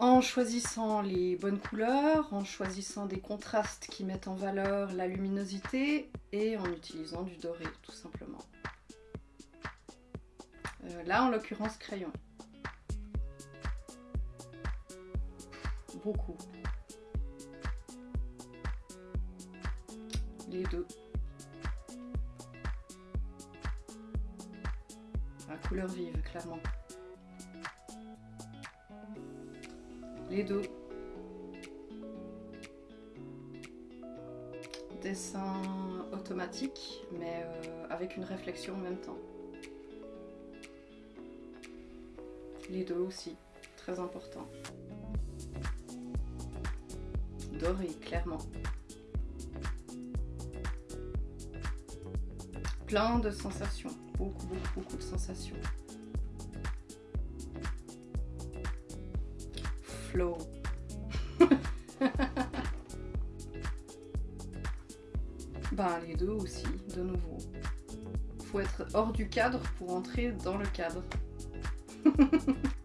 En choisissant les bonnes couleurs, en choisissant des contrastes qui mettent en valeur la luminosité et en utilisant du doré tout simplement. Euh, là en l'occurrence crayon. Beaucoup. Les deux. La couleur vive, clairement. Les deux. Dessin automatique, mais euh, avec une réflexion en même temps. Les deux aussi, très important. Doré, clairement. Plein de sensations, beaucoup, beaucoup, beaucoup de sensations. Flow. ben les deux aussi, de nouveau. Faut être hors du cadre pour entrer dans le cadre.